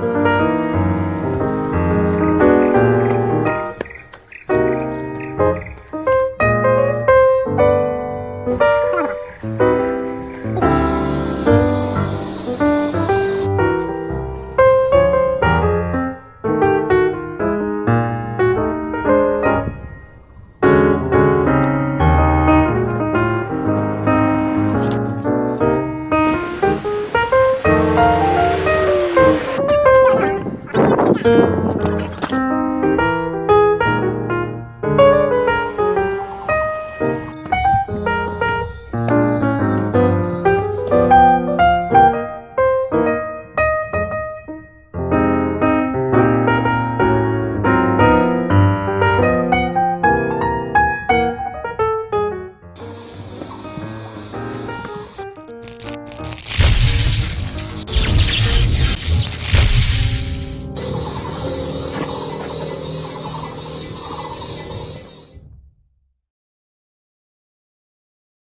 Música Gracias.